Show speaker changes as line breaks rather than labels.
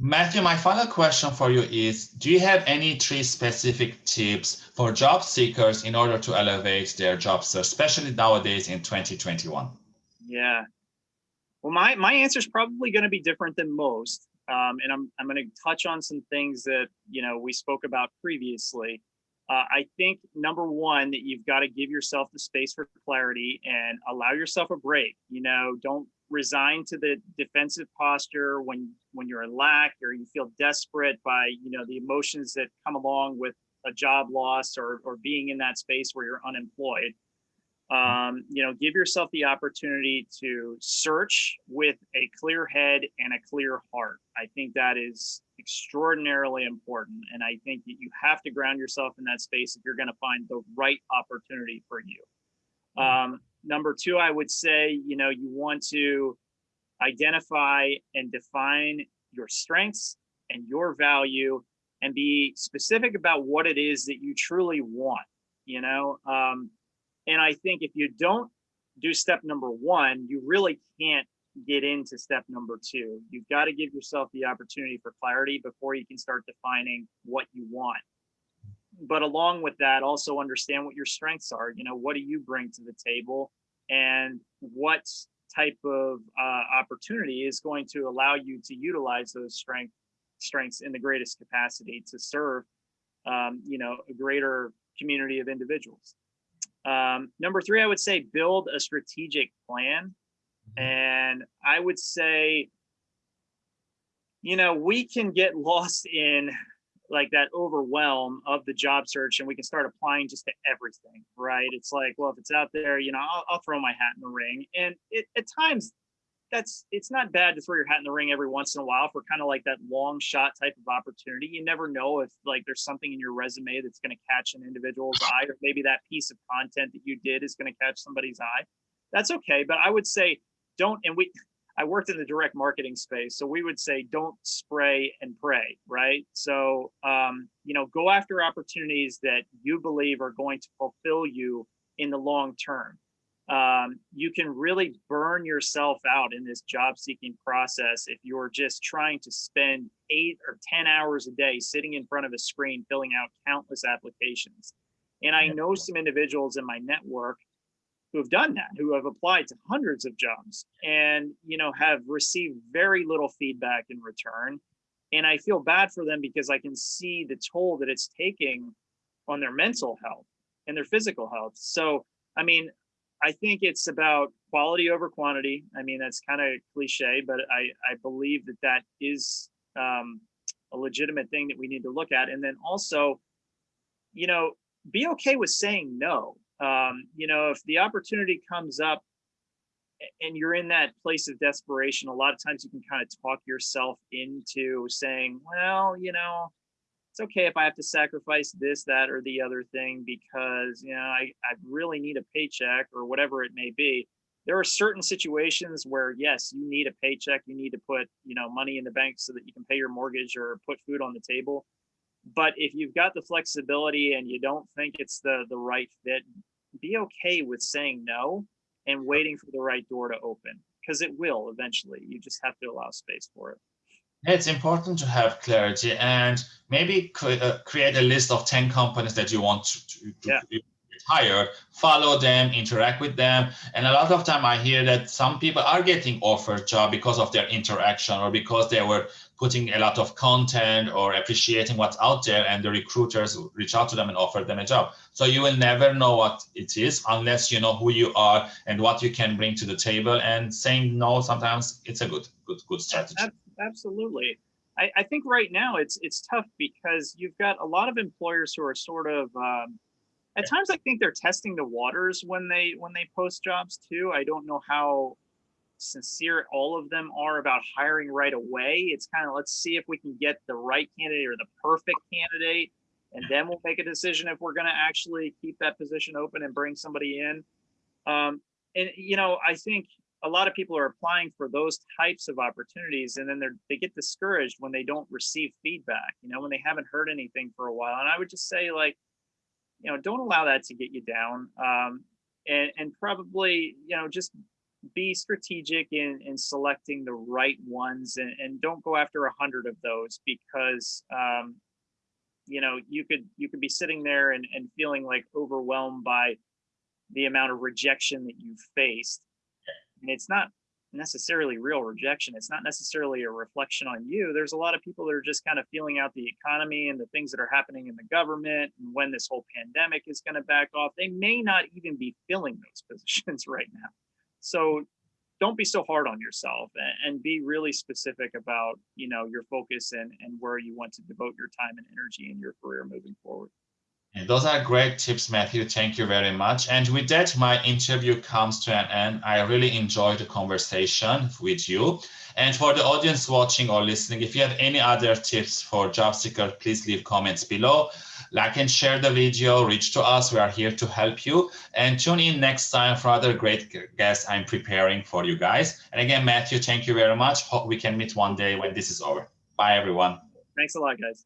Matthew, my final question for you is, do you have any three specific tips for job seekers in order to elevate their job search, especially nowadays in 2021?
Yeah. Well, my, my answer is probably going to be different than most. Um, and I'm, I'm going to touch on some things that, you know, we spoke about previously. Uh, I think number one, that you've got to give yourself the space for clarity and allow yourself a break. You know, don't resign to the defensive posture when when you're in lack or you feel desperate by you know the emotions that come along with a job loss or or being in that space where you're unemployed um, you know give yourself the opportunity to search with a clear head and a clear heart. I think that is extraordinarily important and i think that you have to ground yourself in that space if you're going to find the right opportunity for you. Um, number two, I would say, you know, you want to identify and define your strengths and your value and be specific about what it is that you truly want, you know? Um, and I think if you don't do step number one, you really can't get into step number two. You've got to give yourself the opportunity for clarity before you can start defining what you want but along with that, also understand what your strengths are. You know, what do you bring to the table and what type of uh, opportunity is going to allow you to utilize those strength, strengths in the greatest capacity to serve, um, you know, a greater community of individuals. Um, number three, I would say build a strategic plan. Mm-hmm. And I would say, you know, we can get lost in like that overwhelm of the job search and we can start applying just to everything right? It's like well if it's out there you know i'll, I'll throw my hat in the ring. And it, at times that's it's not bad to throw your hat in the ring every once in a while for kind of like that long shot type of opportunity. You never know if like there's something in your resume that's going to catch an individual's eye or maybe that piece of content that you did is going to catch somebody's eye. That's okay but i would say don't and we I worked in the direct marketing space. So we would say, don't spray and pray, right? So, um, you know, go after opportunities that you believe are going to fulfill you in the long term. Um, you can really burn yourself out in this job seeking process if you're just trying to spend eight or 10 hours a day sitting in front of a screen filling out countless applications. And I know some individuals in my network who have done that, who have applied to hundreds of jobs and, you know, have received very little feedback in return. And I feel bad for them because I can see the toll that it's taking on their mental health and their physical health. So, I mean, I think it's about quality over quantity. I mean, that's kind of cliche, but I, I believe that that is um, a legitimate thing that we need to look at. And then also, you know, be okay with saying no um, you know, if the opportunity comes up and you're in that place of desperation, a lot of times you can kind of talk yourself into saying, well, you know, it's okay if I have to sacrifice this, that, or the other thing because, you know, I, I really need a paycheck or whatever it may be. There are certain situations where, yes, you need a paycheck. You need to put, you know, money in the bank so that you can pay your mortgage or put food on the table. But if you've got the flexibility and you don't think it's the the right fit, be okay with saying no and waiting for the right door to open because it will eventually. You just have to allow space for it.
It's important to have clarity and maybe uh, create a list of 10 companies that you want to, to, yeah. Hire, follow them, interact with them. And a lot of time I hear that some people are getting offered job because of their interaction or because they were putting a lot of content or appreciating what's out there and the recruiters reach out to them and offer them a job. So you will never know what it is unless you know who you are and what you can bring to the table and saying no, sometimes it's a good, good, good strategy.
Absolutely. I, I think right now it's it's tough because you've got a lot of employers who are sort of um, at times I think they're testing the waters when they when they post jobs too. I don't know how sincere all of them are about hiring right away. It's kind of let's see if we can get the right candidate or the perfect candidate, and then we'll make a decision if we're going to actually keep that position open and bring somebody in. Um, and you know, I think a lot of people are applying for those types of opportunities, and then they're they get discouraged when they don't receive feedback. You know, when they haven't heard anything for a while. And I would just say, like, you know, don't allow that to get you down. Um, and, and probably, you know, just be strategic in, in selecting the right ones and, and don't go after a hundred of those because um, you know you could you could be sitting there and, and feeling like overwhelmed by the amount of rejection that you've faced and it's not necessarily real rejection it's not necessarily a reflection on you there's a lot of people that are just kind of feeling out the economy and the things that are happening in the government and when this whole pandemic is going to back off they may not even be filling those positions right now. So don't be so hard on yourself and, be really specific about you know your focus and and where you want to devote your time and energy in your career moving forward
and those are great tips matthew thank you very much and with that my interview comes to an end i really enjoyed the conversation with you and for the audience watching or listening if you have any other tips for job seekers please leave comments below like and share the video, reach to us. We are here to help you. And tune in next time for other great guests I'm preparing for you guys. And again, Matthew, thank you very much. Hope we can meet one day when this is over. Bye, everyone.
Thanks a lot, guys.